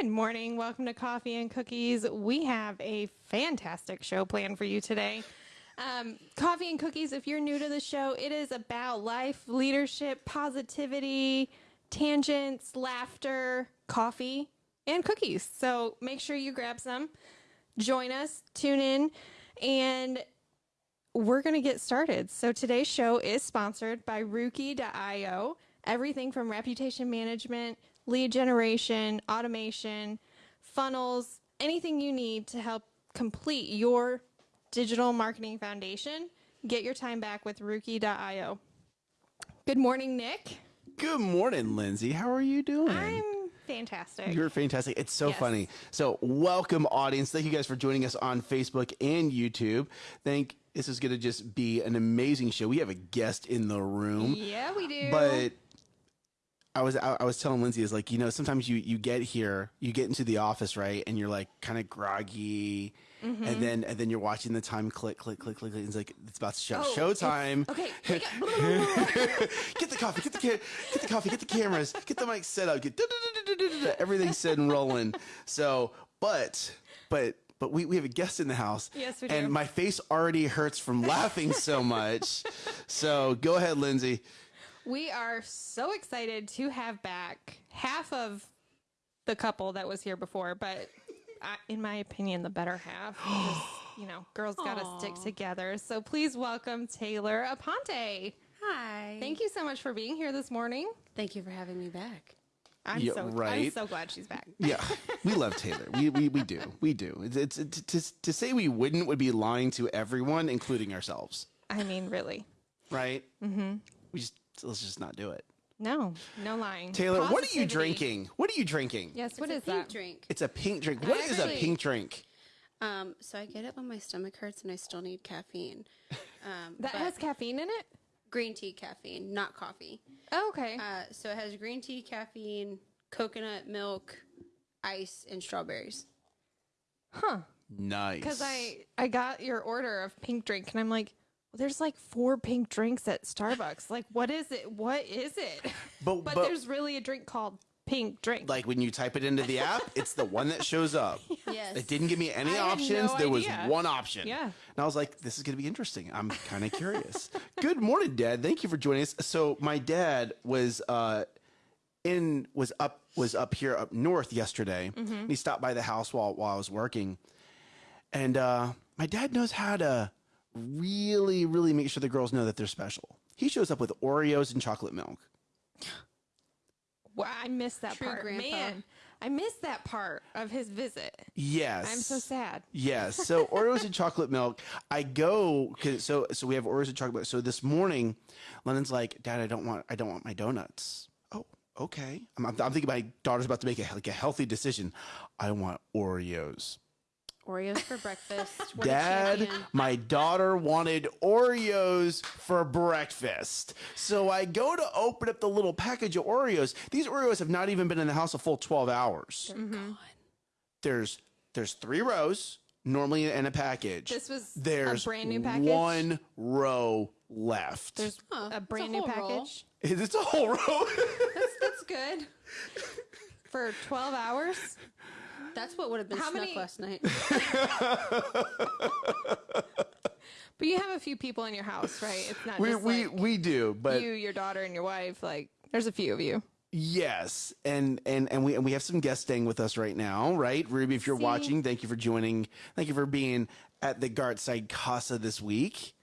Good morning. Welcome to Coffee and Cookies. We have a fantastic show planned for you today. Um, Coffee and Cookies, if you're new to the show, it is about life, leadership, positivity, tangents, laughter, coffee, and cookies. So make sure you grab some, join us, tune in, and we're going to get started. So today's show is sponsored by Rookie.io. Everything from reputation management, lead generation, automation, funnels, anything you need to help complete your digital marketing foundation. Get your time back with Rookie.io. Good morning, Nick. Good morning, Lindsay. How are you doing? I'm fantastic. You're fantastic. It's so Yes. funny. So, welcome, audience. Thank you guys for joining us on Facebook and YouTube. Thank. This is going to just be an amazing show. We have a guest in the room, yeah, we do. but I was I, I was telling Lindsay is like you know sometimes you you get here you get into the office right and you're like kind of groggy. Mm-hmm. And then, and then you're watching the time click, click, click, click. And it's like it's about to show Oh, showtime. okay, get the coffee, get the ca- get the coffee, get the cameras, get the mic set up, get everything set and rolling. So, but, but, but we, we have a guest in the house. Yes, we do. And my face already hurts from laughing so much. So go ahead, Lindsay. We are so excited to have back half of the couple that was here before, but I, in my opinion, the better half. Just, you know, girls got to stick together. So please welcome Taylor Aponte. Hi. Thank you so much for being here this morning. Thank you for having me back. I'm Yeah, so I'm right. so glad she's back. Yeah, we love Taylor. We, we, we do. We do. It's, it's, it's to, to say we wouldn't would be lying to everyone, including ourselves. I mean, really. Right? Mm-hmm. We just, let's just not do it. No, no lying. Taylor, what are you drinking? What are you drinking? Yes, what it's is a pink that? drink. It's a pink drink. What is a pink drink? Um, so I get it when my stomach hurts and I still need caffeine. Um, That has caffeine in it? green tea caffeine, not coffee. Oh, okay. Uh, so it has green tea caffeine, coconut milk, ice, and strawberries. huh. Nice. Because I I got your order of pink drink and I'm like, well, there's like four pink drinks at Starbucks. Like, what is it? What is it? But- but, but- there's really a drink called pink drink. like when you type it into the app, it's the one that shows up. Yes. It didn't give me any I options. no there was one option. Yeah. And I was like, this is going to be interesting. I'm kind of curious. Good morning, Dad. Thank you for joining us. So my dad was uh in was up was up here up north yesterday. Mm-hmm. And he stopped by the house while while I was working. And uh my dad knows how to really really make sure the girls know that they're special. He shows up with Oreos and chocolate milk. wow, I missed that True part. grandpa. Man, I missed that part of his visit. Yes. I'm so sad. Yes. So Oreos and chocolate milk. I go 'cause- so so we have Oreos and chocolate milk. So this morning, London's like, Dad, I don't want I don't want my donuts. Oh, okay. I'm, I'm, I'm thinking my daughter's about to make a like a healthy decision. I want Oreos. Oreos for breakfast. What Dad, my daughter wanted Oreos for breakfast. So I go to open up the little package of Oreos. These Oreos have not even been in the house a full 12 hours. Mm-hmm. There's there's three rows normally in a package. This was a there's brand new package? One row left. There's Huh, a it's a brand new whole roll. package it's a whole row. that's, that's good for 12 hours. That's what would have been How snuck many- last night. But you have a few people in your house, right? It's not we just we like we do, but you, your daughter, and your wife. Like, there's a few of you. Yes, and and and we and we have some guests staying with us right now, right? Ruby, if you're See? watching, thank you for joining. Thank you for being at the Gartside Casa this week.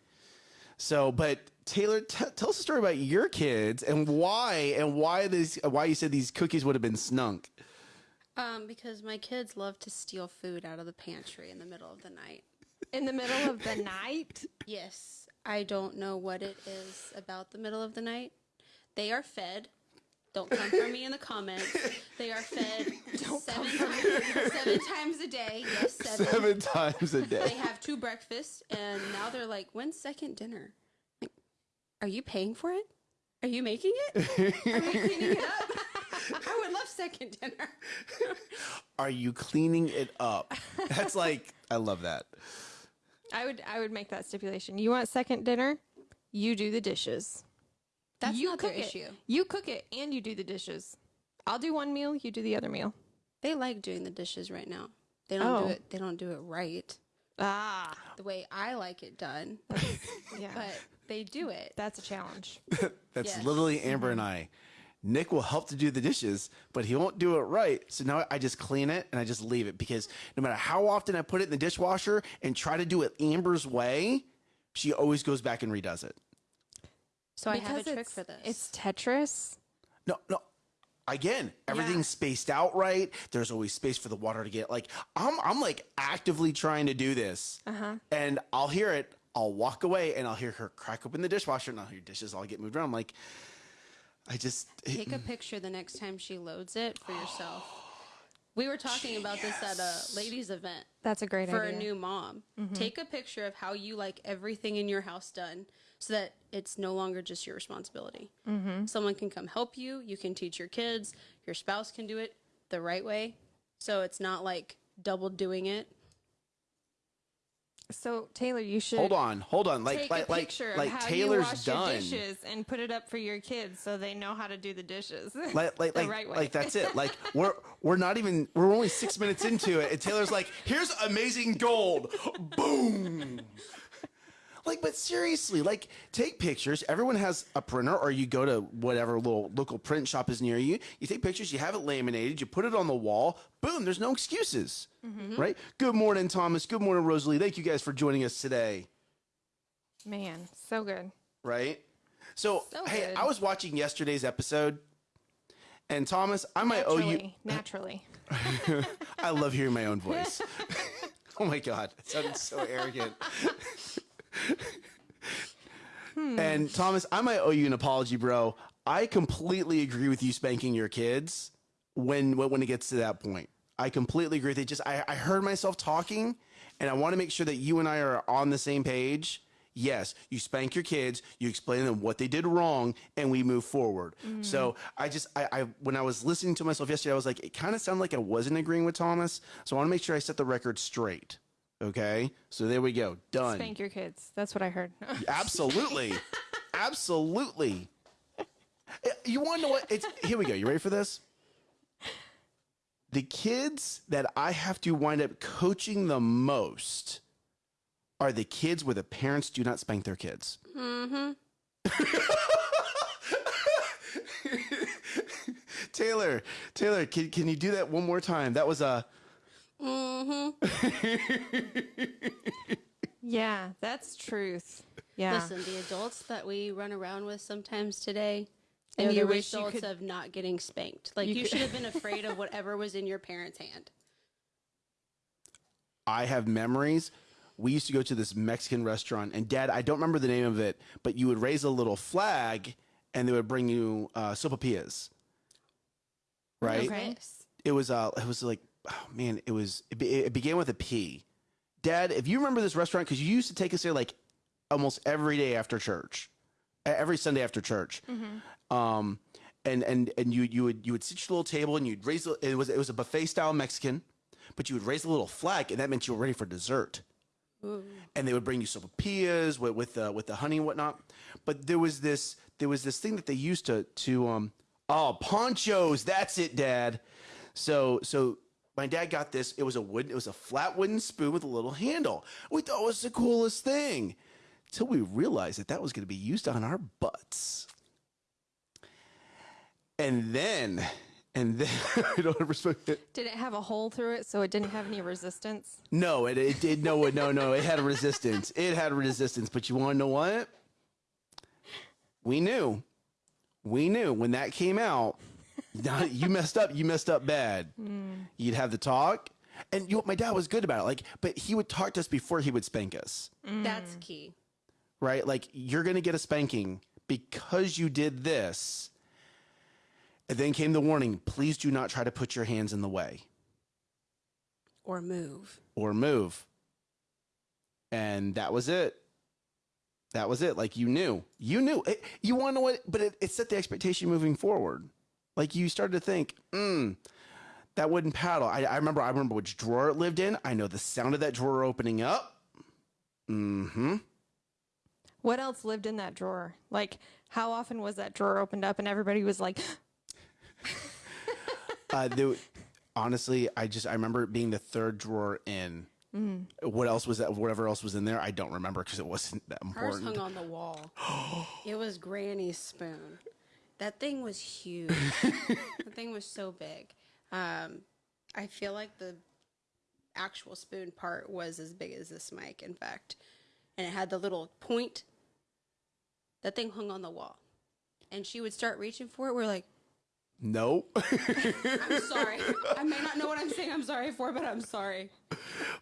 So, but Taylor, t- tell us a story about your kids and why and why this why you said these cookies would have been snunk. Um, because my kids love to steal food out of the pantry in the middle of the night. In the middle of the night, Yes, I don't know what it is about the middle of the night. They are fed. Don't come for me in the comments. They are fed seven, times, seven times a day. Yes, seven. Seven times a day. They have two breakfasts, and now they're like, "When's second dinner? Like, are you paying for it? Are you making it? Are we cleaning it up? I would love second dinner. Are you cleaning it up? That's like I love that. I would I would make that stipulation. You want second dinner? You do the dishes. That's you not cook their it. issue. You cook it and you do the dishes. I'll do one meal. You do the other meal. They like doing the dishes right now. They don't Oh. do it. They don't do it right Ah, the way I like it done, yeah. but they do it. That's a challenge. That's Yes. literally Amber and I. Nick will help to do the dishes, but he won't do it right. So now I just clean it and I just leave it because no matter how often I put it in the dishwasher and try to do it Amber's way, she always goes back and redoes it. So I have a trick for this. It's Tetris. No, no. Again, everything's spaced out right. There's always space for the water to get. Like I'm, I'm like actively trying to do this, uh-huh. and I'll hear it. I'll walk away and I'll hear her crack open the dishwasher, and I'll hear dishes all get moved around. I'm like, I just Take a mm. picture the next time she loads it for yourself. We were talking oh, about this at a ladies' event That's a great for idea. a new mom. Mm-hmm. Take a picture of how you like everything in your house done so that it's no longer just your responsibility. Mm-hmm. Someone can come help you. You can teach your kids. Your spouse can do it the right way. So it's not like double doing it. So Taylor, you should hold on, hold on. Like, take like, a like, like how Taylor's you wash done. your dishes and put it up for your kids so they know how to do the dishes. like like the like, right way. like that's it like we're we're not even we're only six minutes into it and taylor's like here's amazing gold boom like but seriously like take pictures everyone has a printer or you go to whatever little local print shop is near you you take pictures you have it laminated you put it on the wall boom there's no excuses Mm-hmm. right good morning thomas good morning rosalie thank you guys for joining us today Man, so good. right? So, So hey, good. I was watching yesterday's episode, and Thomas, I might owe you. Naturally, naturally. I love hearing my own voice. oh my god, it sounded so arrogant. Hmm. And Thomas, I might owe you an apology, bro. I completely agree with you spanking your kids when when it gets to that point. I completely agree with it. Just I, I heard myself talking, and I want to make sure that you and I are on the same page. Yes, you spank your kids, you explain to them what they did wrong, and we move forward. Mm. So I just I, I when I was listening to myself yesterday, I was like, it kind of sounded like I wasn't agreeing with Thomas. So I want to make sure I set the record straight. Okay, so there we go, done. Spank your kids. That's what I heard. Absolutely. Absolutely. Eh, You want to know what? It's here we go. You ready for this? The kids that I have to wind up coaching the most are the kids where the parents do not spank their kids. Mm-hmm. Taylor, Taylor, can, can you do that one more time? That was a yeah, that's truth. Yeah. Listen, the adults that we run around with sometimes today, And they're the wish you results could- of not getting spanked. Like You you, should have been afraid of whatever was in your parents' hand. I have memories. We used to go to this Mexican restaurant, and Dad, I don't remember the name of it, but you would raise a little flag, and they would bring you uh, sopapillas. Right? Okay. It was uh, it was like, oh man, it was it, it began with a P. Dad, if you remember this restaurant, because you used to take us there like almost every day after church, every Sunday after church. Um, and and and you you would you would sit your little table and you'd raise it was it was a buffet style Mexican, but you would raise a little flag, and that meant you were ready for dessert and they would bring you sopapillas with with the with the honey and whatnot. But there was this there was this thing that they used to to um oh Pancho's. That's it, Dad. So so my dad got this. It was a wood. It was a flat wooden spoon with a little handle. We thought it was the coolest thing. Till we realized that that was going to be used on our butts. And then, and then, I don't spoke it. Did it have a hole through it so it didn't have any resistance? No, it, it did. No, no, no. It had a resistance. It had a resistance. But you want to know what? We knew. We knew when that came out. Now, you messed up. You messed up bad. Hmm. You'd have the talk, and you. know, My dad was good about it. Like, but he would talk to us before he would spank us. Hmm. That's key. Right? Like, you're gonna get a spanking because you did this. And then came the warning: please do not try to put your hands in the way. Or move. or move. And that was it. That was it. Like you knew, you knew. It, you want to know what? But it, it set the expectation moving forward. Like you started to think, mm, that wooden paddle. I, I remember. I remember which drawer it lived in. I know the sound of that drawer opening up. Mm-hmm. What else lived in that drawer? Like, how often was that drawer opened up and everybody was like, Uh, there, honestly, I just I remember it being the third drawer in. What else was that? Whatever else was in there, I don't remember because it wasn't that important. Hers hung on the wall. it was Granny's spoon. That thing was huge. the thing was so big. Um, I feel like the actual spoon part was as big as this mic, in fact. And it had the little point. That thing hung on the wall. And she would start reaching for it. We're like, Nope. I'm sorry. I may not know what I'm saying I'm sorry for, but I'm sorry.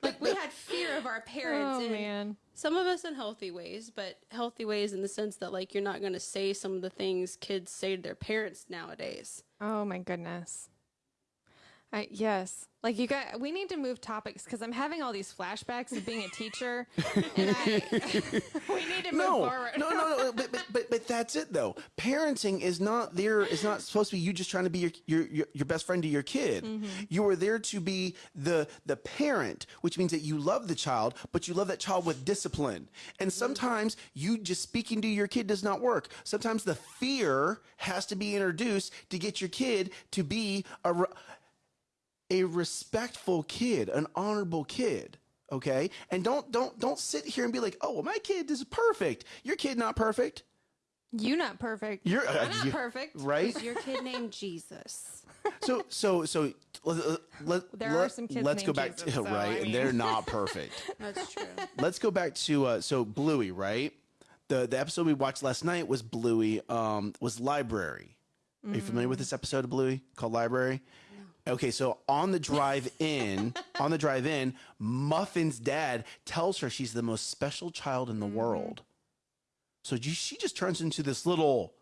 Like, we had fear of our parents. Oh and man. some of us in healthy ways, but healthy ways in the sense that like you're not going to say some of the things kids say to their parents nowadays. Oh my goodness. I yes. Like you got we need to move topics because I'm having all these flashbacks of being a teacher and I we need to move no, forward. no, no, no. But, but but but that's it though. Parenting is not there. Is not supposed to be you just trying to be your your your, best friend to your kid. Mm-hmm. You are there to be the the parent, which means that you love the child, but you love that child with discipline. And Mm-hmm. sometimes you just speaking to your kid does not work. Sometimes the fear has to be introduced to get your kid to be a. re- a respectful kid, an honorable kid. Okay, and don't don't don't sit here and be like, oh, well, my kid is perfect. Your kid not perfect. You not perfect. You're uh, I'm not you- perfect. right? Is your kid named Jesus? So so so let, let, There let, are some kids Let's go named back to so, right, I and they're not perfect. That's true. let's go back to uh, so Bluey, right? The the episode we watched last night was Bluey. Um, was Library. Are you familiar with this episode of Bluey called Library? Okay, so on the drive in, on the drive in, Muffin's dad tells her she's the most special child in the mm-hmm. world. So she just turns into this little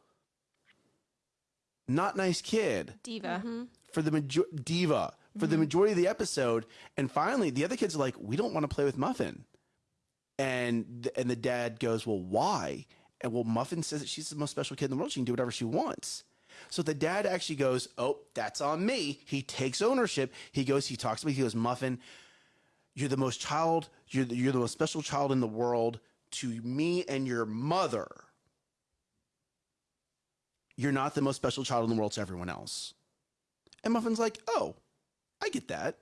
not nice kid Diva. Mm-hmm. for the major- diva for the mm-hmm. majority of the episode and finally the other kids are like we don't want to play with muffin. And th- and the dad goes well why? And well muffin says that she's the most special kid in the world. She can do whatever she wants so the dad actually goes oh that's on me he takes ownership he goes he talks to me he goes muffin you're the most child you're the, you're the most special child in the world to me and your mother you're not the most special child in the world to everyone else and Muffin's like, "Oh, I get that,"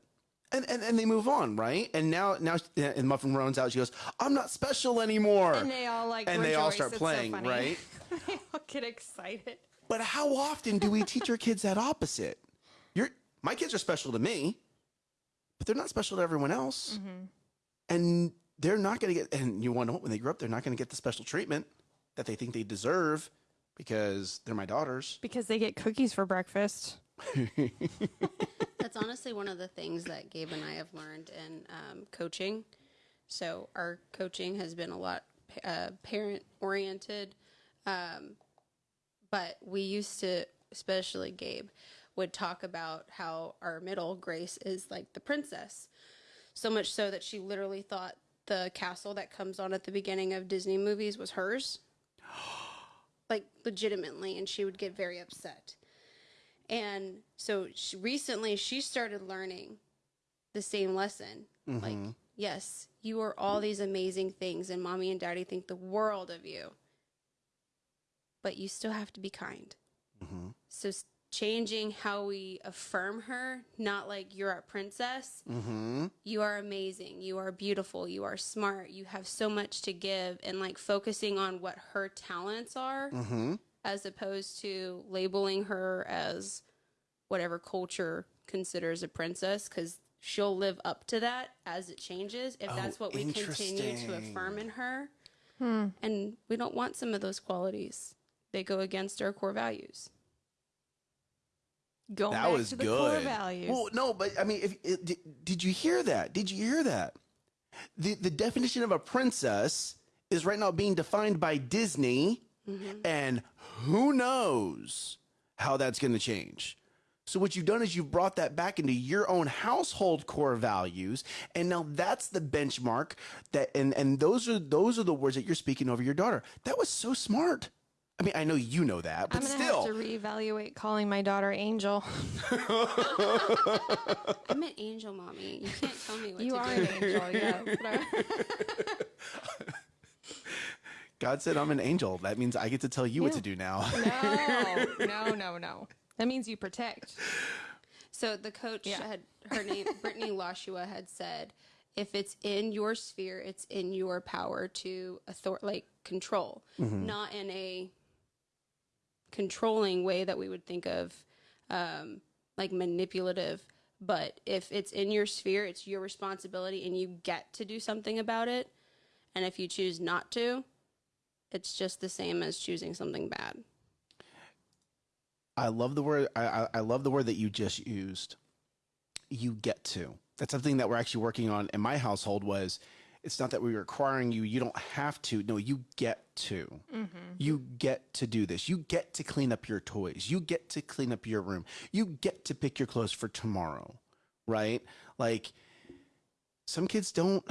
and and, and they move on, right? And now now and Muffin runs out. She goes, "I'm not special anymore," And they all like and they all start It's so playing, funny. right? they all get excited. But how often do we teach our kids that opposite? You're my kids are special to me, but they're not special to everyone else, and they're not going to get. And you want to know? When they grow up, they're not going to get the special treatment that they think they deserve because they're my daughters. Because they get cookies for breakfast. That's honestly one of the things that Gabe and I have learned in um, coaching. So our coaching has been a lot uh, parent oriented, um, but we used to, especially Gabe, would talk about how our middle Grace is like the princess, so much so that she literally thought the castle that comes on at the beginning of Disney movies was hers, like legitimately, and she would get very upset. And so she, recently she started learning the same lesson. Like, mm-hmm. yes, you are all these amazing things, and mommy and daddy think the world of you. But you still have to be kind. So, changing how we affirm her, not like you're a princess. Mm-hmm. You are amazing. You are beautiful. You are smart. You have so much to give, and like focusing on what her talents are Mm-hmm. as opposed to labeling her as whatever culture considers a princess because she'll live up to that as it changes if that's what we continue to affirm in her and we don't want some of those qualities they go against our core values Going that back was to the good. core values. Well, no, but I mean, if eh, it, did, did you hear that? Did you hear that? The the definition of a princess is right now being defined by Disney, mm-hmm. and who knows how that's going to change. So what you've done is you've brought that back into your own household core values, and now that's the benchmark that and and those are those are the words that you're speaking over your daughter. That was so smart. I mean, I know you know that, but I'm gonna still, have to reevaluate calling my daughter Angel. i'm an angel mommy you can't tell me what you to are do an angel, yes. but I- God said I'm an angel. That means I get to tell you what to do now. no, no, no, no. That means you protect. So the coach Yeah. had her name Brittany Lashua had said, if it's in your sphere, it's in your power to author like control, mm-hmm. not in a controlling way that we would think of um, like manipulative. But if it's in your sphere, it's your responsibility and you get to do something about it. And if you choose not to, it's just the same as choosing something bad. I love the word. I, I, love the word that you just used. You get to. That's something that we're actually working on in my household. Was it's not that we're requiring you. You don't have to. No, you get to. You get to do this. You get to clean up your toys. You get to clean up your room. You get to pick your clothes for tomorrow. Right? Like some kids don't.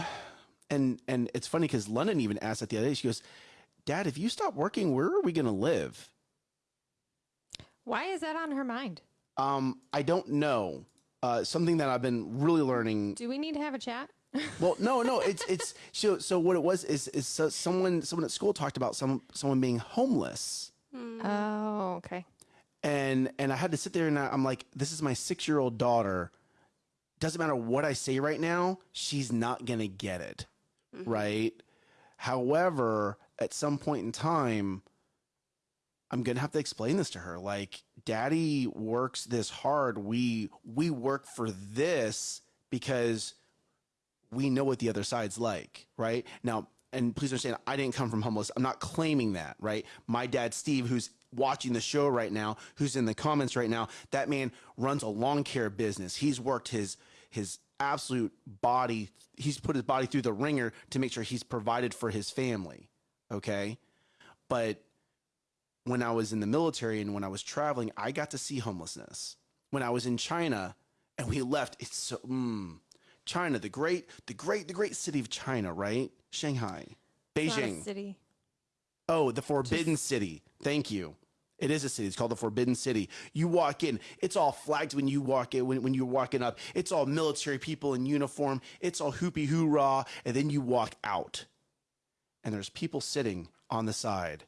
And and it's funny because London even asked that the other day. She goes, "Dad, if you stop working, where are we going to live?" Why is that on her mind? Um, I don't know. Uh, something that I've been really learning. Do we need to have a chat? Well, no, no, it's it's so so. What it was is is so someone someone at school talked about some someone being homeless, hmm. Oh, okay. and and I had to sit there and I, I'm like, this is my six year old daughter. Doesn't matter what I say right now, she's not gonna get it, mm-hmm. right? However, at some point in time, I'm gonna have to explain this to her. Like, daddy works this hard. We we work for this because we know what the other side's like, right? Now, and please understand, I didn't come from homeless. I'm not claiming that, right? My dad, Steve, who's watching the show right now, who's in the comments right now, that man runs a lawn care business. He's worked his his absolute body. He's put his body through the ringer to make sure he's provided for his family. Okay, but when I was in the military and when I was traveling, I got to see homelessness. When I was in China and we left, it's so mm, China, the great, the great, the great city of China, right? Shanghai, It's not a Beijing. city. Oh, the Forbidden City. Thank you. It is a city. It's called the Forbidden City. You walk in, it's all flags when you walk in, when, when you're walking up. It's all military people in uniform. It's all hoopy hoorah. And then you walk out, and there's people sitting on the side,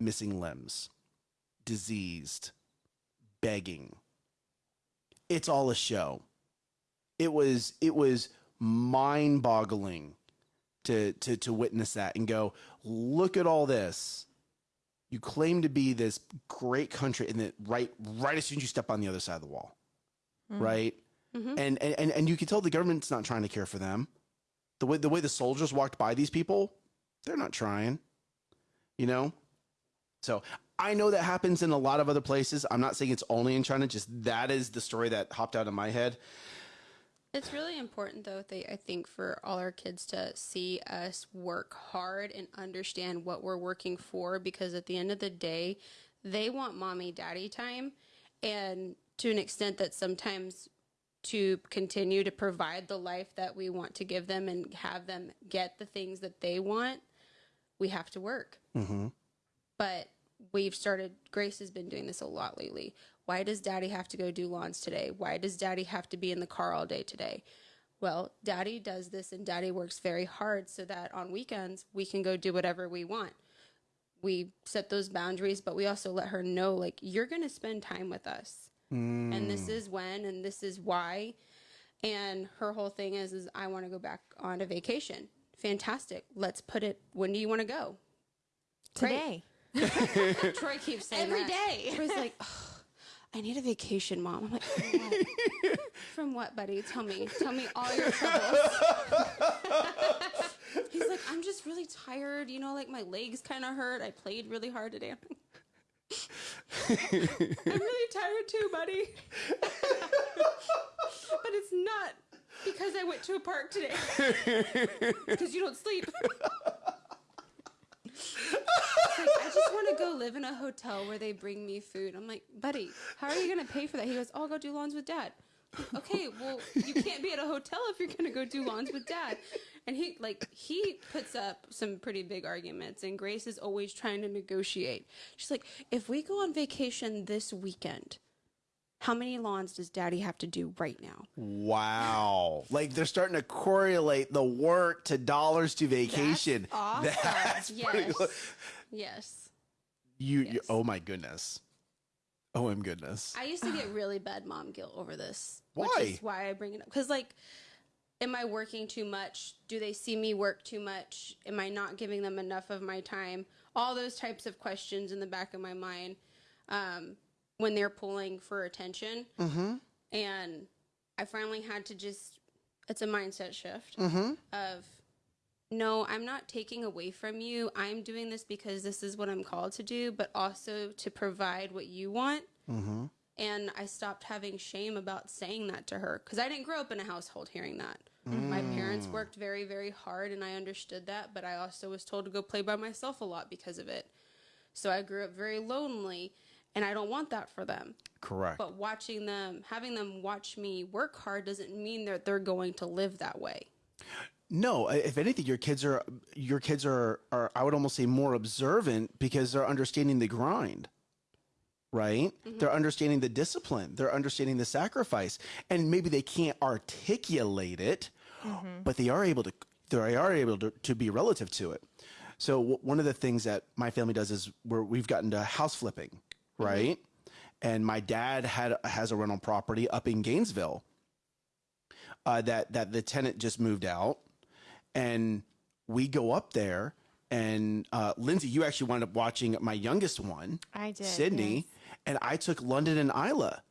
missing limbs, diseased, begging. It's all a show. It was it was mind-boggling to to to witness that and go, look at all this. You claim to be this great country, and then right right as soon as you step on the other side of the wall, mm-hmm. right? Mm-hmm. And, and and and you can tell the government's not trying to care for them. The way the way the soldiers walked by these people, they're not trying. You know, so I know that happens in a lot of other places. I'm not saying it's only in China. Just that is the story that hopped out of my head. It's really important, though, they, I think, for all our kids to see us work hard and understand what we're working for because at the end of the day, they want mommy daddy time. And to an extent that sometimes to continue to provide the life that we want to give them and have them get the things that they want, we have to work. Mm-hmm. But we've started, Grace has been doing this a lot lately. Why does daddy have to go do lawns today? Why does daddy have to be in the car all day today? Well, daddy does this and daddy works very hard so that on weekends we can go do whatever we want. We set those boundaries, but we also let her know, like, you're going to spend time with us. And this mm. is when and this is why. And her whole thing is, is I want to go back on a vacation. Fantastic. Let's put it, when do you want to go? Great. Today. Troy keeps saying Every that. day. Troy's like, "Ugh, I need a vacation, mom. I'm like, from what? from what, buddy? Tell me. Tell me all your troubles. He's like, I'm just really tired. You know, like my legs kind of hurt. I played really hard today. I'm really tired too, buddy. but it's not because I went to a park today. Because you don't sleep. Like, I just want to go live in a hotel where they bring me food. I'm like, buddy, how are you going to pay for that? He goes, oh, I'll go do lawns with dad. okay, well, you can't be at a hotel if you're going to go do lawns with dad. And he, like, he puts up some pretty big arguments, and Grace is always trying to negotiate. She's like, if we go on vacation this weekend, how many lawns does daddy have to do right now? Wow. like they're starting to correlate the work to dollars to vacation. awesome. That's Yes. cool. Yes. You, you oh my goodness. Oh, my goodness. I used to get really bad mom guilt over this. Why? Which is why I bring it up. Because, like, am I working too much? Do they see me work too much? Am I not giving them enough of my time? All those types of questions in the back of my mind um, when they're pulling for attention. Mm-hmm. And I finally had to just, it's a mindset shift Mm-hmm. of, no, I'm not taking away from you. I'm doing this because this is what I'm called to do, but also to provide what you want. Mm-hmm. And I stopped having shame about saying that to her because I didn't grow up in a household hearing that. My parents worked very, very hard, and I understood that, but I also was told to go play by myself a lot because of it. So I grew up very lonely, and I don't want that for them. Correct. But watching them, having them watch me work hard doesn't mean that they're going to live that way. No, if anything, your kids are your kids are are I would almost say more observant because they're understanding the grind. Right? Mm-hmm. They're understanding the discipline. They're understanding the sacrifice. And maybe they can't articulate it, mm-hmm. but they are able to they are able to, to be relative to it. So w- one of the things that my family does is where we've gotten to house flipping, right? And my dad had has a rental property up in Gainesville uh, that that the tenant just moved out, and we go up there. And uh, Lindsay, you actually wound up watching my youngest one, I did. Sydney, yes. and I took London and Isla.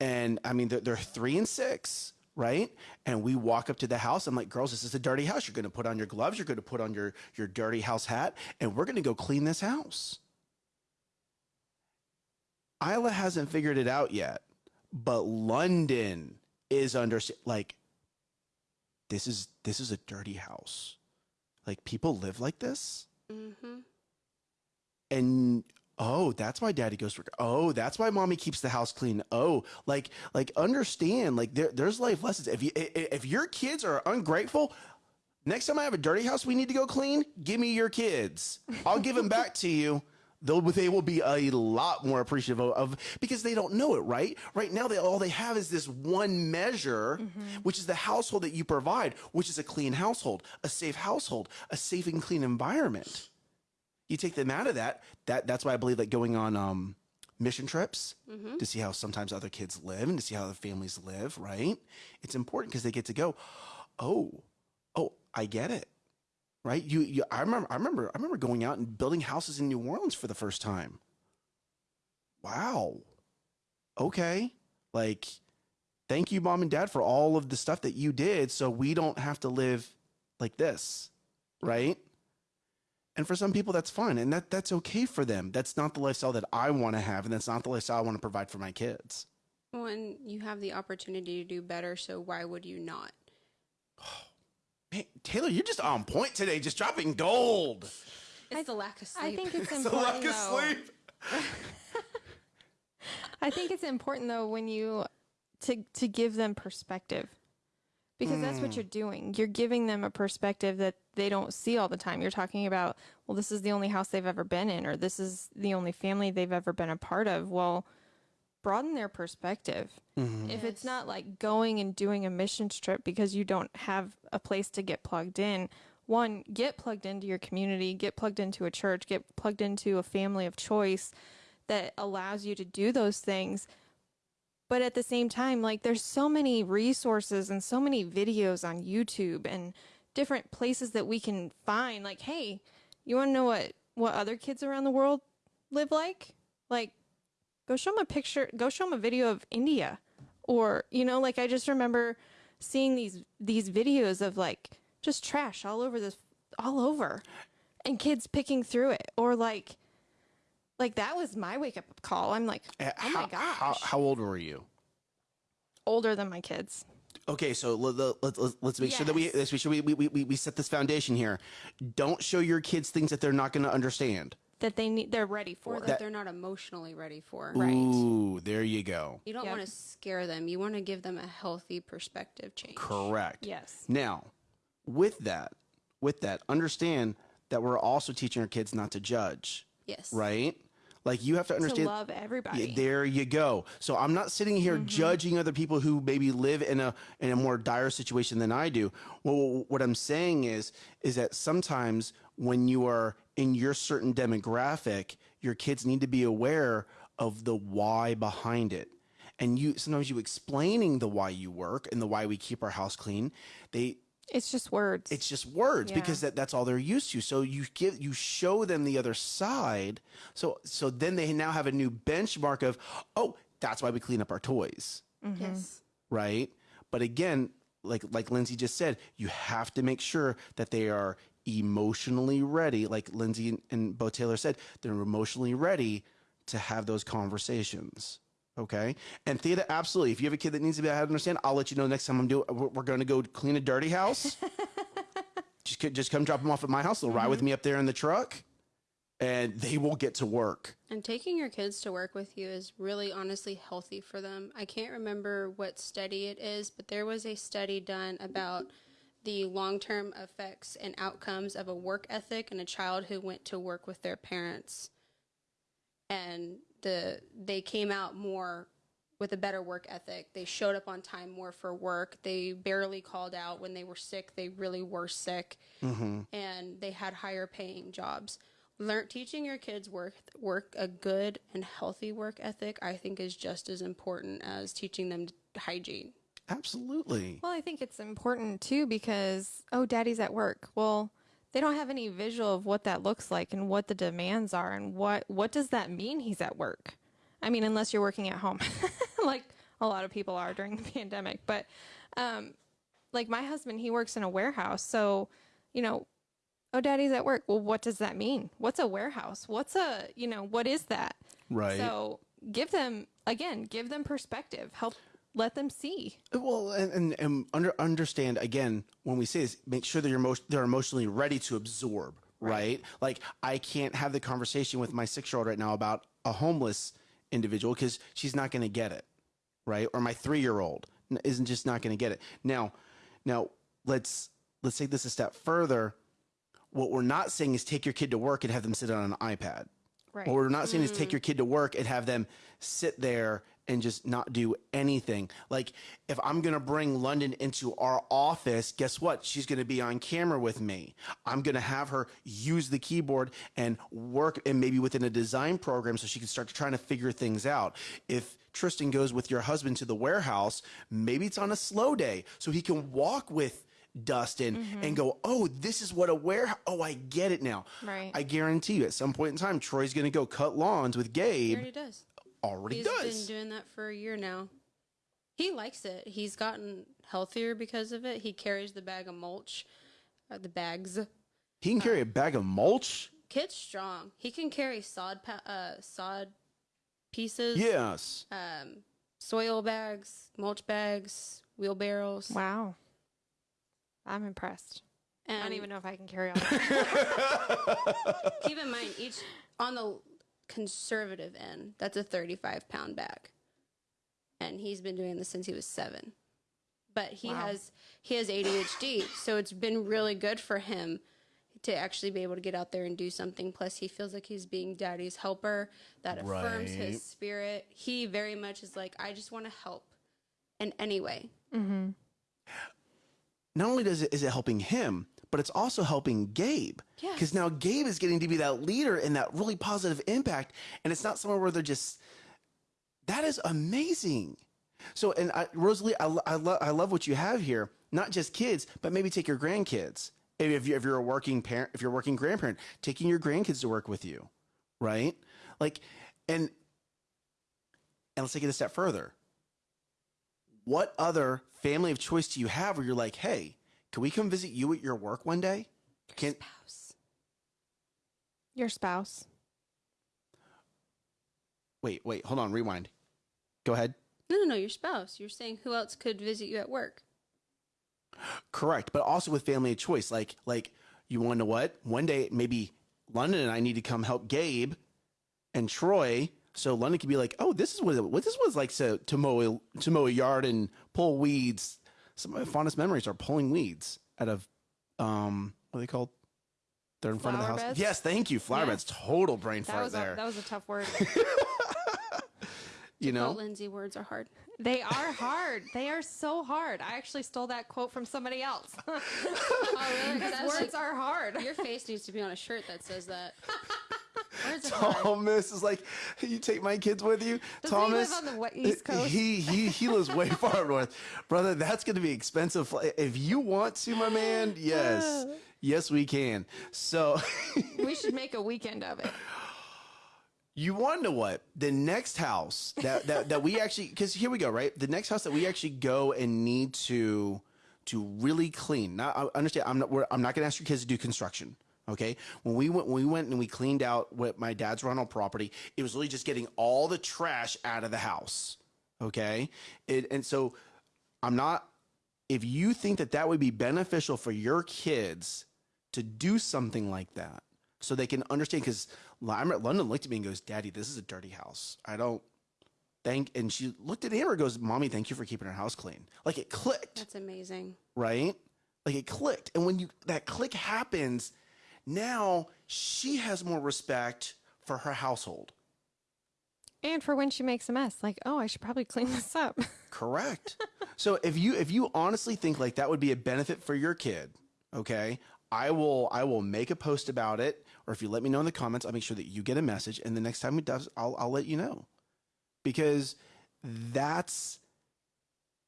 And I mean, they're, they're three and six, right? And we walk up to the house. I'm like, girls, this is a dirty house. You're going to put on your gloves. You're going to put on your, your dirty house hat, and we're going to go clean this house. Isla hasn't figured it out yet, but London is under like this is this is a dirty house. Like people live like this? Mm-hmm. and oh that's why daddy goes work oh that's why mommy keeps the house clean. Oh like like understand like there, there's life lessons. If you if your kids are ungrateful next time i have a dirty house we need to go clean give me your kids. I'll give them back to you They'll, they will be a lot more appreciative of, of because they don't know it right? Right now they all they have is this one measure which is the household that you provide which is a clean household a safe household a safe and clean environment. You take them out of that that that's why i believe that going on um mission trips to see how sometimes other kids live and to see how other families live right? It's important because they get to go oh oh i get it right? You, you i remember i remember i remember going out and building houses in new orleans for the first time. Wow. Okay. Like thank you mom and dad for all of the stuff that you did so we don't have to live like this mm-hmm. right? And for some people that's fine and that that's okay for them. That's not the lifestyle that i want to have and that's not the lifestyle i want to provide for my kids. When you have the opportunity to do better, so why would you not? Oh, Man, taylor you're just on point today just dropping gold It's the lack of sleep. I think it's It's a important lack of though. sleep. I think it's important though when you to to give them perspective. Because that's what hmm. you're doing. You're giving them a perspective that they don't see all the time. You're talking about, well, this is the only house they've ever been in or this is the only family they've ever been a part of. Well, broaden their perspective. Mm-hmm. If it's not like going and doing a missions trip because you don't have a place to get plugged in, one, get plugged into your community, get plugged into a church, get plugged into a family of choice that allows you to do those things. But at the same time, like there's so many resources and so many videos on YouTube and different places that we can find like, hey, you want to know what what other kids around the world live like? Like go show them a picture, go show them a video of India. Or, you know, like I just remember seeing these these videos of like just trash all over this all over and kids picking through it or like like that was my wake up call. I'm like, Uh, oh my how, gosh, how, how old were you older than my kids. Okay, so let, let, let, let's- let's make sure that we let's make sure we, we, we, we set this foundation here. Don't show your kids things that they're not going to understand. That they need they're ready for or that. that they're not emotionally ready for. Right. Ooh, there you go. You don't Yep. want to scare them. You want to give them a healthy perspective change. Correct. yes Now, with that, with that, understand that we're also teaching our kids not to judge, Yes. right? Like you have to to understand. love everybody Yeah, there you go. So I'm not sitting here mm-hmm. judging other people who maybe live in a in a more dire situation than I do. Well, what I'm saying is is that sometimes when you are in your certain demographic, your kids need to be aware of the why behind it. And you sometimes you explaining the why you work and the why we keep our house clean. They It's just words. it's just words Yeah. because that, that's all they're used to. So you give you show them the other side. So so then they now have a new benchmark of oh that's why we clean up our toys mm-hmm. Yes. right? But again, like like Lindsay just said, you have to make sure that they are emotionally ready. Like Lindsay and, and Bo Taylor said, they're emotionally ready to have those conversations. Okay, and Thea, absolutely. If you have a kid that needs to be to understand, I'll let you know next time I'm doing. We're, we're going to go clean a dirty house. just just come drop them off at my house. They'll ride with mm-hmm. me up there in the truck, and they will get to work. And taking your kids to work with you is really honestly healthy for them. I can't remember what study it is, but there was a study done about the long term effects and outcomes of a work ethic and a child who went to work with their parents. And the they came out more with a better work ethic. They showed up on time more for work. They barely called out when they were sick. They really were sick. Mm-hmm. And they had higher paying jobs. Learn teaching your kids work work a good and healthy work ethic I think is just as important as teaching them hygiene. Absolutely. Well, I think it's important too because oh, daddy's at work. Well, they don't have any visual of what that looks like and what the demands are and what what does that mean he's at work. I mean, unless you're working at home, like a lot of people are during the pandemic. But um, like my husband, he works in a warehouse, so you know, oh, daddy's at work. Well, what does that mean? What's a warehouse? What's a you know what is that? Right. So give them again, give them perspective. Help let them see. Well, and, and, and under, understand again when we say this, make sure that you're most they're emotionally ready to absorb, right? Like I can't have the conversation with my six year old right now about a homeless individual because she's not going to get it, right? Or my three year old isn't just not going to get it. Now, now let's let's take this a step further. What we're not saying is take your kid to work and have them sit on an iPad. Right. What we're not saying is take mm. your kid to work and have them sit there and just not do anything. Like if I'm going to bring London into our office, guess what? She's going to be on camera with me. I'm going to have her use the keyboard and work and maybe within a design program so she can start trying to figure things out. If Tristan goes with your husband to the warehouse, maybe it's on a slow day so he can walk with Dustin and mm-hmm. go, oh, this is what a warehouse. Oh, I get it now. Right. I guarantee you, at some point in time, Troy's going to go cut lawns with He Gabe. already does. Already He's does. been doing that for a year now. He likes it. He's gotten healthier because of it. He carries the bag of mulch, uh, the bags. he can carry a bag of mulch. Kid's strong. He can carry sod pa- uh, sod pieces. Yes. Um, soil bags, mulch bags, wheelbarrows. Wow. I'm impressed. I don't even know if I can carry on. that. keep in mind, each on the conservative end, that's a 35 pound bag, and he's been doing this since he was seven. But he Wow. has he has ADHD, so it's been really good for him to actually be able to get out there and do something. Plus, he feels like he's being daddy's helper. That affirms Right. his spirit. He very much is like, I just want to help in any way. Mm-hmm. Not only does it is it helping him, but it's also helping Gabe. Yes. Because now Gabe is getting to be that leader and that really positive impact. And it's not somewhere where they're just. That is amazing. So, and I, Rosalie, I, I, lo- I love what you have here. Not just kids, but maybe take your grandkids. If, if, you, if you're a working parent, if you're a working grandparent, taking your grandkids to work with you, right? Like, and and let's take it a step further. What other family of choice do you have where you're like, hey, can we come visit you at your work one day? Can Spouse. Your spouse. wait, wait, hold on, rewind. Go ahead. No, no, no, your spouse. You're saying who else could visit you at work? Correct, but also with family of choice. Like, like you want to know what? One day, maybe London and I need to come help Gabe and Troy, so London could be like, "Oh, this is what, it, what this was like to to mow to mow a yard and pull weeds." Some of my fondest memories are pulling weeds out of, um, what are they called? They're in front of the house. beds? Yes, thank you, flower Yes. beds. Total brain That fart was a, there. that was a tough word. you know, Lindsay, words are hard. they are hard. They are so hard. I actually stole that quote from somebody else. Oh, really? Because words are hard. Your face needs to be on a shirt that says that. Thomas is like, you take my kids with you. Does he Thomas live on the East Coast? He he he lives way far north, brother. That's going to be expensive. If you want to, my man, yes, yes, we can. So. we should make a weekend of it. You want to know what? The next house that that, that we actually because here we go, right? The next house that we actually go and need to to really clean. Now I understand I'm not we're, I'm not going to ask your kids to do construction. Okay, when we went when we went and we cleaned out what my dad's rental property, it was really just getting all the trash out of the house. Okay, it, and so I'm not. If you think that that would be beneficial for your kids to do something like that, so they can understand, because London looked at me and goes, "Daddy, this is a dirty house. I don't thank." And she looked at Amber and goes, "Mommy, thank you for keeping our house clean." Like it clicked, That's amazing. right? Like it clicked, and when you that click happens, now she has more respect for her household. And for when she makes a mess, like, oh, I should probably clean this up. Correct. so if you if you honestly think like that would be a benefit for your kid, okay, I will I will make a post about it, or if you let me know in the comments, I'll make sure that you get a message, and the next time it does, I'll I'll let you know, because that's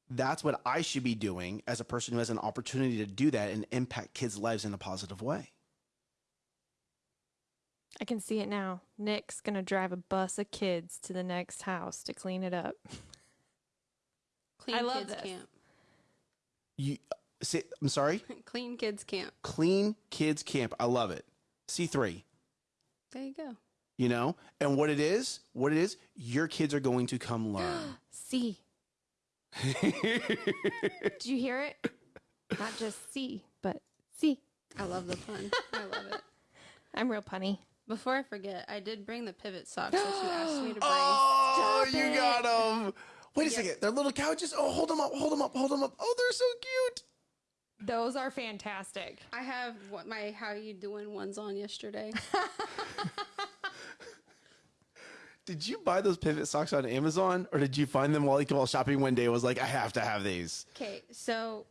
that's what I should be doing as a person who has an opportunity to do that and impact kids' lives in a positive way. I can see it now. Nick's gonna drive a bus of kids to the next house to clean it up. Clean I love kids this. camp. You say I'm sorry. Clean kids camp. Clean kids camp. I love it. C three. There you go. you know and what it is what it is your kids are going to come learn C. Do you hear it? Not just C, but C. I love the pun. I love it. I'm real punny. Before I forget, I did bring the pivot socks that you asked me to bring. oh Stop you it. got them wait a second they're little couches oh hold them up hold them up hold them up oh they're so cute Those are fantastic. I have what my how you doing ones on yesterday. did you buy those pivot socks on amazon or did you find them while, like, while shopping one day and was like i have to have these Okay, so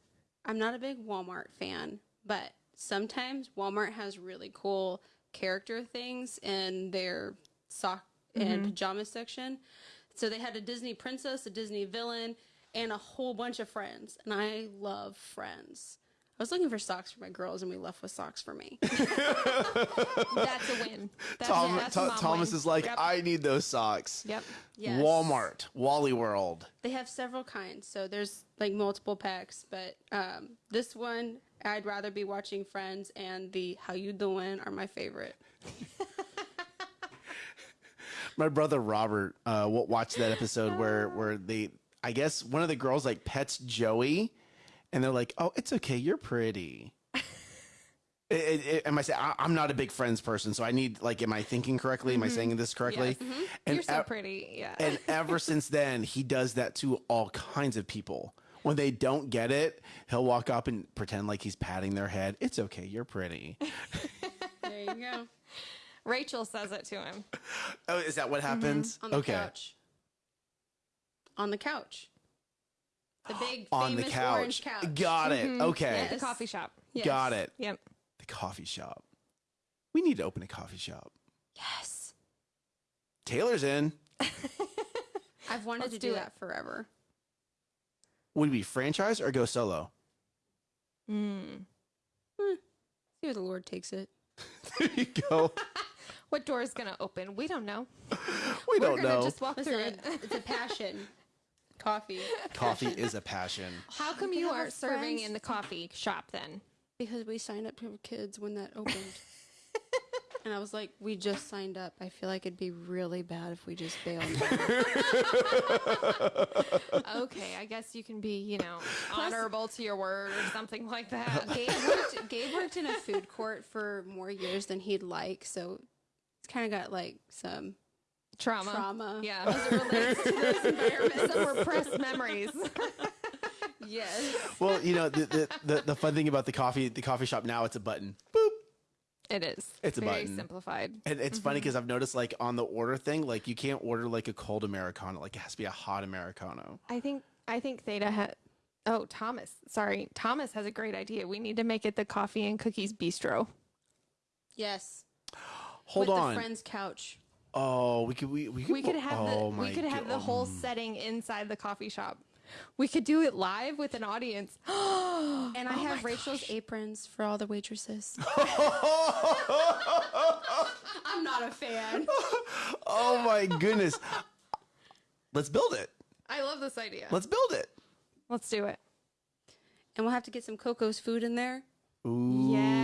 I'm not a big Walmart fan, but sometimes Walmart has really cool character things in their sock and mm-hmm. pajama section. So they had a Disney princess, a Disney villain, and a whole bunch of friends. And I love friends. I was looking for socks for my girls, and we left with socks for me. That's a win. That's, Tom, yeah, that's Tho- a mom thomas win. is like Yep. i need those socks Yep. Yes. walmart wally world They have several kinds, so there's like multiple packs. But um, this one, I'd rather be watching Friends, and the How You Doing are my favorite. my brother Robert uh, wa- watched that episode where where they I guess one of the girls like pets Joey, and they're like, "Oh, it's okay, you're pretty." It, it, it- am I saying I'm not a big Friends person, so I need like, am I thinking correctly? Am I mm-hmm. saying this correctly? Yes. Mm-hmm. And You're so pretty. Yeah. and ever since then, he does that to all kinds of people. When they don't get it, he'll walk up and pretend like he's patting their head. It's okay, you're pretty. There you go. Rachel says it to him. oh, is that what mm-hmm. happens? On the okay. couch. On the couch. The big On the couch. orange couch. Got it. Okay. At the coffee shop. Yes. Got it. Yep. The coffee shop. We need to open a coffee shop. Yes. Taylor's in. I've wanted Let's to do do that forever. Would we franchise or go solo? Mm. See where the Lord takes it. there you go. What door is going to open? We don't know. We We're don't gonna know. just walk through it. it's a passion. Coffee. Coffee is a passion. How come can you aren't serving friends. in the coffee shop then? Because we signed up to have kids when that opened. and I was like, we just signed up. I feel like it'd be really bad if we just bailed. Okay, I guess you can be, you know, honorable to your word or something like that. Gabe worked, Gabe worked in a food court for more years than he'd like, so he's kind of got like some Trauma. trauma. Yeah, as it relates to those environments, some repressed memories. Yes. Well, you know, the, the, the, the fun thing about the coffee the coffee shop now, it's a button. Boop. It is. It's a very button. simplified. And it's funny mm-hmm. because I've noticed like on the order thing, like you can't order like a cold Americano. Like it has to be a hot Americano. I think I think Theta had. Oh, Thomas. Sorry, Thomas has a great idea. We need to make it the coffee and cookies bistro. Yes. hold with on. the friend's couch. Oh, we could we we could, We could have oh the we could have go- the whole mm. setting inside the coffee shop. We could do it live with an audience. And I oh have Rachel's aprons for all the waitresses. I'm not a fan. Oh my goodness. Let's build it. I love this idea. Let's build it. Let's do it. And we'll have to get some Coco's food in there. Ooh. Yes.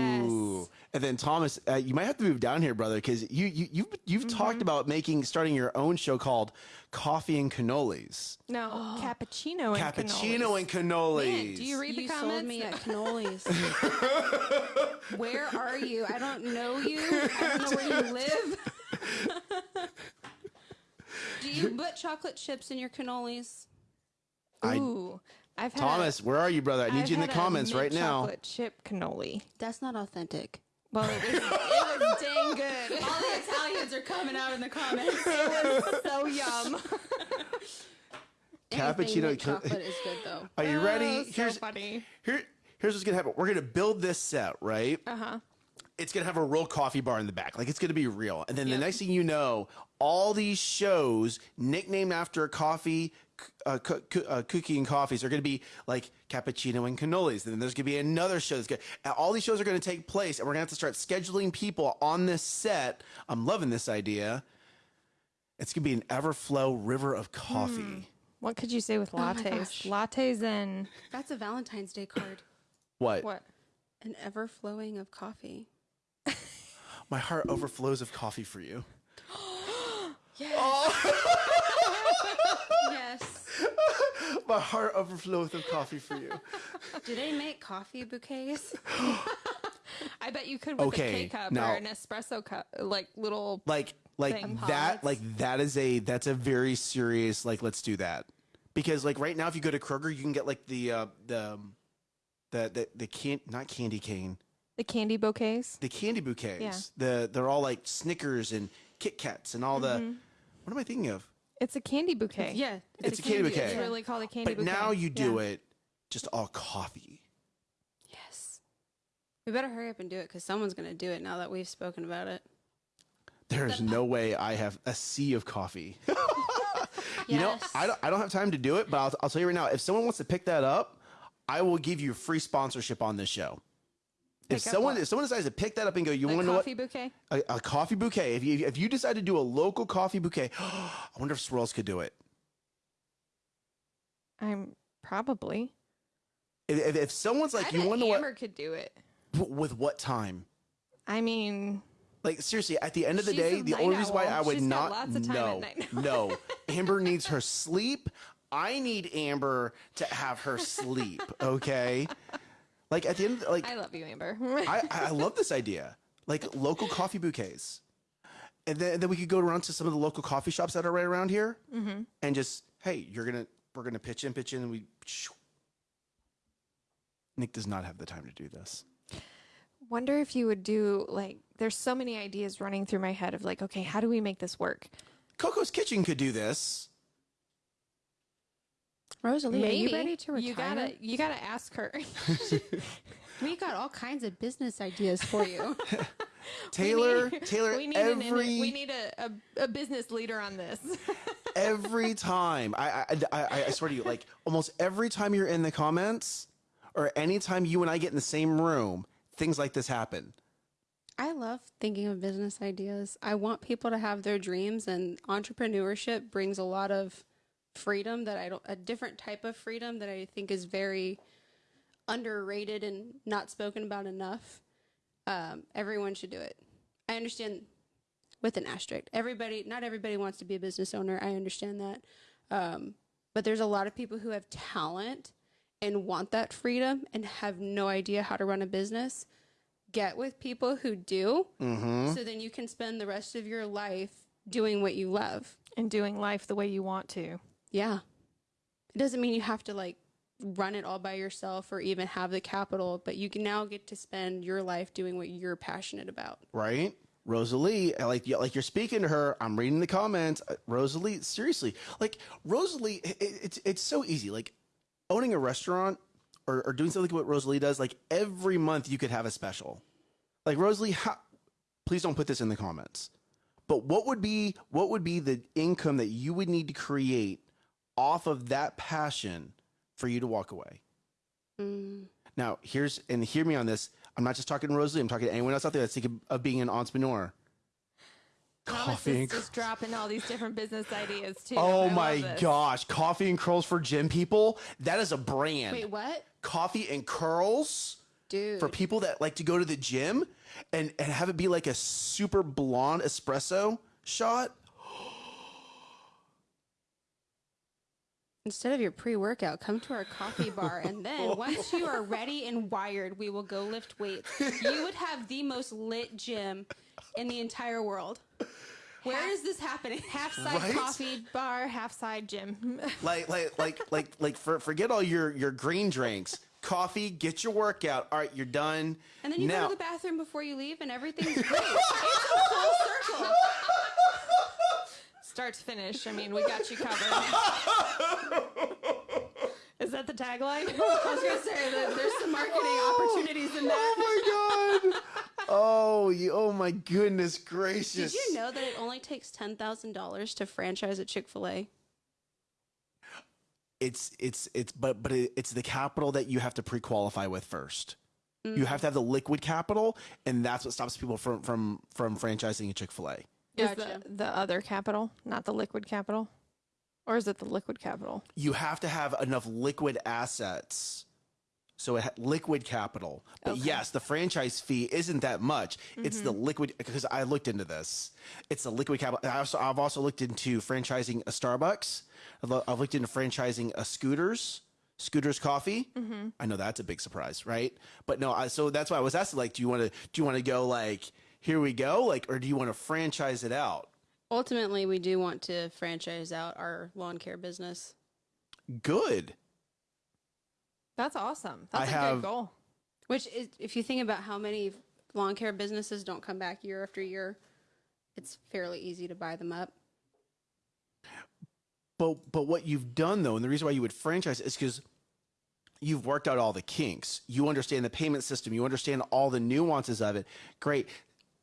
And then Thomas, uh, you might have to move down here, brother, because you you you've you've Mm-hmm. talked about making starting your own show called Coffee and Cannolis. No, cappuccino and Cappuccino cannolis. and cannolis. Man, do you read you the comments? sold me at cannolis. where are you? I don't know you. I don't know where you live. Do you put chocolate chips in your cannolis? I- Ooh, I've had Thomas, where are you, brother? I need I've you in the had a comments right now. Chocolate chip cannoli. That's not authentic. Well, it was, it was dang good. All the Italians are coming out in the comments. so yum. Anything Cappuccino with chocolate is good though. Are you ready? Oh, so here's funny. here here's what's gonna happen. We're gonna build this set, right? Uh huh. it's gonna have a real coffee bar in the back. Like it's gonna be real. And then the Yep. next thing you know, all these shows nicknamed after a coffee, c- uh, co- co- uh, cookie and coffees are gonna be like cappuccino and cannolis. And then there's gonna be another show that's gonna. All these shows are gonna take place, and we're gonna have to start scheduling people on this set. I'm loving this idea. It's gonna be an everflow river of coffee. What could you say with Oh lattes? gosh. lattes and That's a Valentine's Day card. What? what? An ever flowing of coffee. My heart overflows of coffee for you. Yes. My heart overflows of coffee for you. Do they make coffee bouquets? I bet you could with Okay, a K cup now- or an espresso cup, like little. like like Thing. that Pods. like that is a that's a very serious like let's do that because like right now if you go to Kroger you can get like the uh the um, the the, the can not candy cane The candy bouquets. the candy bouquets Yeah. the they're all like Snickers and Kit Kats and all the Mm-hmm. what am I thinking of It's a candy bouquet. Yeah. It's a candy bouquet. It's really called a candy but bouquet. now you do Yeah. it just all coffee Yes. We better hurry up and do it because someone's going to do it now that we've spoken about it. there's no way I have a sea of coffee you know I don't I don't have time to do it but I'll, I'll tell you right now if someone wants to pick that up I will give you free sponsorship on this show if Pick up someone what? if someone decides to pick that up and go, you want to know what coffee bouquet. a, a coffee bouquet. If you if you decide to do a local coffee bouquet, I wonder if Swirls could do it. I'm probably. If, if, if someone's like, I you want to know Amber could do it. what with what time? I mean, Like seriously, at the end of the day, the only reason why. I would She's not lots of time no no Amber needs her sleep. I need Amber to have her sleep. Okay, like at the end, like I love you, Amber. I, I love this idea. Like local coffee bouquets. And then, then we could go around to some of the local coffee shops that are right around here Mm-hmm. and just, hey, you're going to, we're going to pitch in, pitch in, and we. Nick does not have the time to do this. Wonder if you would do like. There's so many ideas running through my head of like, okay, how do we make this work? Coco's Kitchen could do this. Rosalie, are you ready to retire? You gotta, you gotta ask her. we got all kinds of business ideas for you. Taylor, We need- Taylor, we need an, every we need a, a, a business leader on this. every time I, I, I, I swear to you, like almost every time you're in the comments, or anytime you and I get in the same room, things like this happen. I love thinking of business ideas. I want people to have their dreams, and entrepreneurship brings a lot of freedom that I don't, a different type of freedom that I think is very underrated and not spoken about enough. Um, everyone should do it. I understand with an asterisk. Everybody, not everybody wants to be a business owner. I understand that. Um, but there's a lot of people who have talent and want that freedom and have no idea how to run a business. Get with people who do, Mm-hmm. so then you can spend the rest of your life doing what you love. and doing life the way you want to. Yeah. It doesn't mean you have to like run it all by yourself or even have the capital, but you can now get to spend your life doing what you're passionate about. right? Rosalie, like like you're speaking to her. I'm reading the comments. Uh, Rosalie, seriously, like Rosalie, it, it's it's so easy. Like owning a restaurant or, or doing something like what Rosalie does. Like every month you could have a special. Like Rosalie, how please don't put this in the comments. But what would be what would be the income that you would need to create off of that passion for you to walk away? Mm. Now, here's and hear me on this. I'm not just talking to Rosalie. I'm talking to anyone else out there that's thinking of being an entrepreneur. Coffee and just dropping all these different business ideas too. Oh I my gosh, coffee and curls for gym people. That is a brand. Wait, what? Coffee and curls Dude. for people that like to go to the gym and, and have it be like a super blonde espresso shot. Instead of your pre workout, come to our coffee bar. And then once you are ready and wired, we will go lift weights. You would have the most lit gym in the entire world. Where is this happening? Half side Right? coffee bar, half side gym. Like like like like like for, forget all your your green drinks. Coffee, get your workout. All right, you're done. And then you now, go to the bathroom before you leave, and everything's great. it's a full circle. Start to finish. I mean, we got you covered. is that the tagline? I was going to say that there's some marketing opportunities in that. Oh my god. Oh, you, oh my goodness gracious. Did you know that it only takes $10,000 to franchise a Chick fil A? it's it's it's but but it, it's the capital that you have to pre-qualify with first. You mm. have to have the liquid capital, and that's what stops people from from from franchising a Chick Fil A. Is the, the other capital, not the liquid capital? Or is it the liquid capital? You have to have enough liquid assets, so it ha- liquid capital. But Okay. yes, the franchise fee isn't that much. It's the mm-hmm. liquid because I looked into this. It's the liquid capital. I also I've also looked into franchising a Starbucks. I've, lo- I've looked into franchising a Scooters. Scooters Coffee. Mm-hmm. I know that's a big surprise, right? But no, I, so that's why I was asking, like, do you want to do you want to go like here we go, like, or do you want to franchise it out? Ultimately, we do want to franchise out our lawn care business. Good. That's awesome. That's I a have- good goal. Which, is, if you think about how many lawn care businesses don't come back year after year, it's fairly easy to buy them up. But but what you've done though, and the reason why you would franchise is because you've worked out all the kinks. You understand the payment system. You understand all the nuances of it. Great.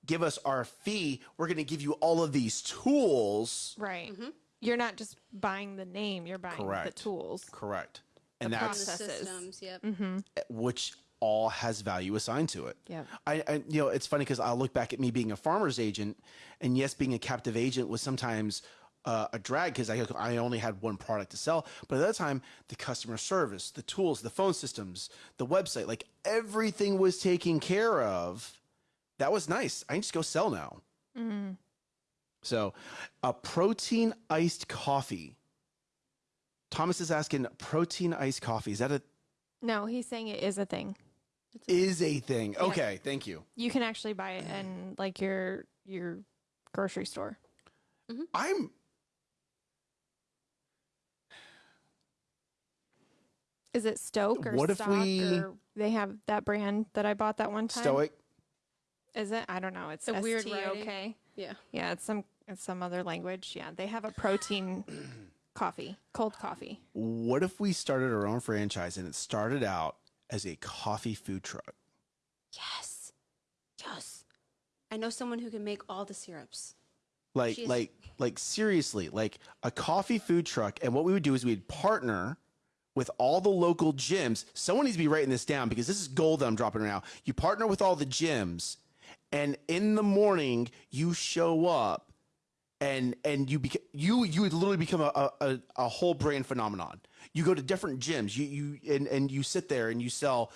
Give us our fee. We're going to give you all of these tools. Right. Mm-hmm. You're not just buying the name, you're buying Correct. the tools. Correct. And And the that's Processes. systems, yep. Mm-hmm. Eh, which all has value assigned to it. Yeah. I, I you know, it's funny because I look back at me being a farmer's agent, and yes, being a captive agent was sometimes uh, a drag because I I only had one product to sell. But at that time, the customer service, the tools, the phone systems, the website, like everything was taken care of. That was nice. I can just go sell now. Mm-hmm. So, a protein iced coffee. Thomas is asking, protein iced coffee is that a No, he's saying it is a thing. is a thing? Okay, thank you. You can actually buy it in like your your grocery store. Mm-hmm. I'm Is it Stoke or What if Stock we- or they have that brand that I bought that one time? stoic. Is it? I don't know. It's a weird okay. Yeah. Yeah, it's some it's some other language. Yeah, they have a protein coffee, cold coffee. What if we started our own franchise and it started out as a coffee food truck? Yes. Yes. I know someone who can make all the syrups. Like, She's- like, like seriously, like a coffee food truck. And what we would do is we'd partner with all the local gyms. Someone needs to be writing this down because this is gold that I'm dropping right now. You partner with all the gyms, and in the morning you show up, and and you beca- you you would literally become a, a a whole brand phenomenon. You go to different gyms, you you and and you sit there and you sell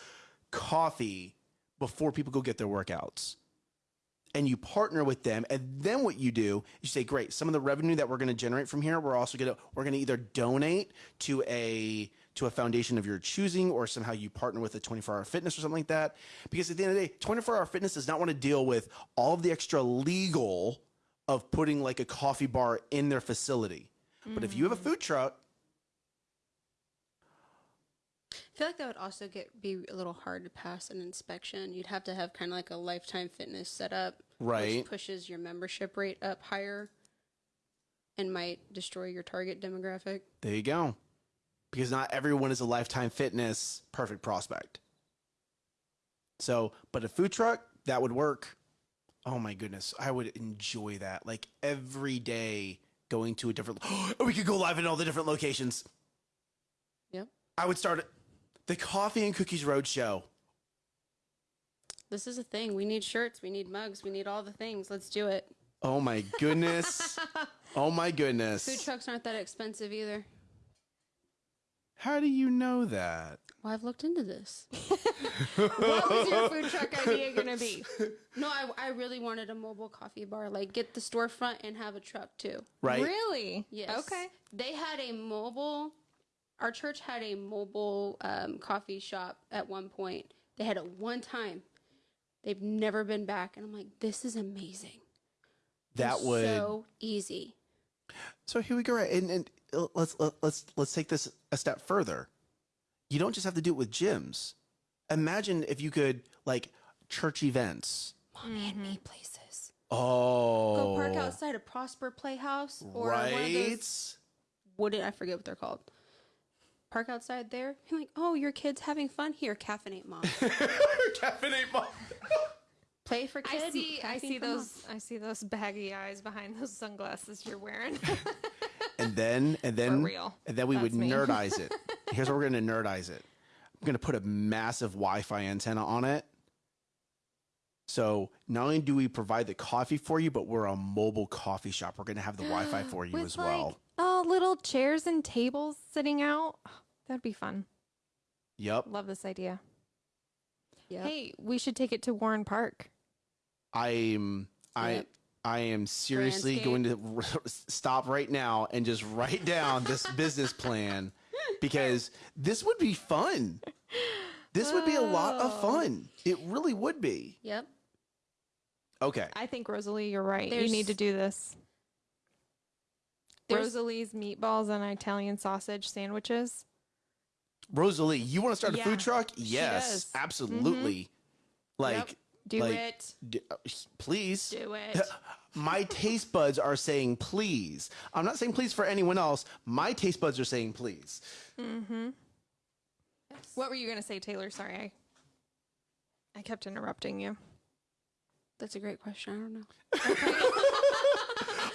coffee before people go get their workouts and you partner with them and then what you do is you say great some of the revenue that we're going to generate from here we're also going to we're going to either donate to a to a foundation of your choosing or somehow you partner with a 24 hour fitness or something like that because at the end of the day 24 hour fitness does not want to deal with all of the extra legal of putting like a coffee bar in their facility but if you have a mm. food truck I feel like that would also get be a little hard to pass an inspection. You'd have to have kind of like a lifetime fitness setup, Right. Which pushes your membership rate up higher, and might destroy your target demographic. there you go because not everyone is a lifetime fitness perfect prospect so but a food truck that would work Oh my goodness, I would enjoy that. Like every day going to a different. we could go live in all the different locations. Yep. I would start the Coffee and Cookies Road Show. This is a thing. We need shirts. We need mugs. We need all the things. Let's do it. Oh my goodness. oh my goodness. Food trucks aren't that expensive either. How do you know that? Well, I've looked into this. what was your food truck idea going to be? No, I, I really wanted a mobile coffee bar. Like, get the storefront and have a truck too. Right? Really? Yes. Okay. They had a mobile. Our church had a mobile um, coffee shop at one point. They had it one time. They've never been back, and I'm like, this is amazing. That It's would. so easy. So here we go. Right, and, and let's let, let's let's take this a step further. You don't just have to do it with gyms. Imagine if you could like church events. Mommy and me places. Oh, Go park outside a Prosper Playhouse or one of right? those. What did I forget what they're called? Park outside there. You're like, oh, your kid's having fun here. Caffeinate mom. Caffeinate mom. Play for kids. I kids. see. I see those. I see those baggy eyes behind those sunglasses you're wearing. and then and then real. and then we would me. nerdize it. Here's what we're gonna nerdize it. I'm gonna put a massive Wi-Fi antenna on it. So not only do we provide the coffee for you, but we're a mobile coffee shop. We're gonna have the Wi-Fi for you With as well. like oh, little chairs and tables sitting out. That'd be fun. Yep. Love this idea. Yep. Hey, we should take it to Warren Park. I'm I Yep. I am seriously Grandscape. going to stop right now and just write down this business plan because this would be fun. This would be a lot of Oh. fun. It really would be. Yep. Okay. I think Rosalie, you're right. you need to do this. Rosalie's meatballs and Italian sausage sandwiches. Rosalie, you want to start a Yeah, food truck? she Yes, does. Mm-hmm. absolutely. Like, Yep. Do like, it. d- uh, please. Do it. My taste buds are saying please. I'm not saying please for anyone else. My taste buds are saying please. Mm-hmm. What were you gonna say, Taylor? Sorry, I I kept interrupting you. That's a great question. I don't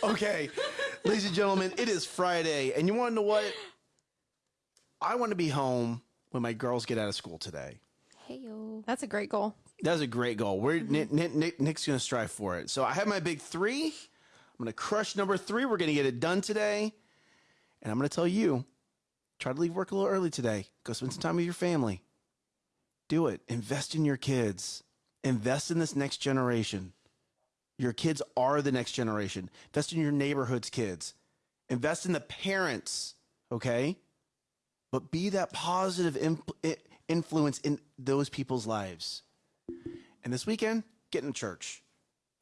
know. Okay, ladies and gentlemen, it is Friday, and you want to know what? I want to be home when my girls get out of school today. Hey yo. That's a great goal. That's a great goal. We're mm-hmm. Nick, Nick, Nick, Nick's going to strive for it. So I have my big three. I'm going to crush number three. We're going to get it done today, and I'm going to tell you: try to leave work a little early today. Go spend some time with your family. Do it. Invest in your kids. Invest in this next generation. Your kids are the next generation. Invest in your neighborhood's kids. Invest in the parents. Okay, but be that positive influence in those people's lives. And this weekend, get in church.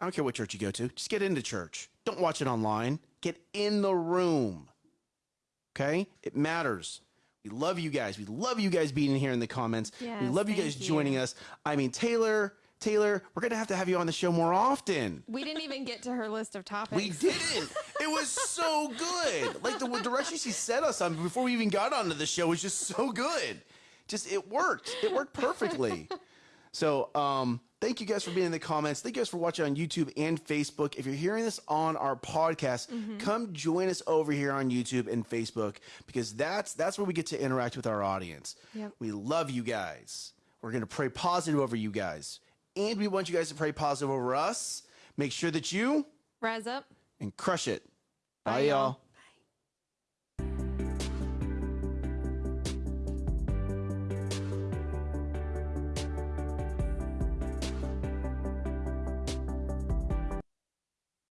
I don't care what church you go to, just get into church. Don't watch it online. Get in the room. Okay? It matters. We love you guys. We love you guys being here in the comments. we love you guys joining you. us. I mean, Taylor, Taylor, we're going to have to have you on the show more often. We didn't even get to her list of topics. We didn't. It was so good. Like the direction she set us on before we even got onto the show was just so good. Just it worked. It worked perfectly. So um thank you guys for being in the comments. Thank you guys for watching on YouTube and Facebook. If you're hearing this on our podcast, mm-hmm. come join us over here on YouTube and Facebook because that's that's where we get to interact with our audience. Yep. We love you guys. We're gonna pray positive over you guys. And we want you guys to pray positive over us. Make sure that you Rise up. and crush it. Bye, Bye, y'all.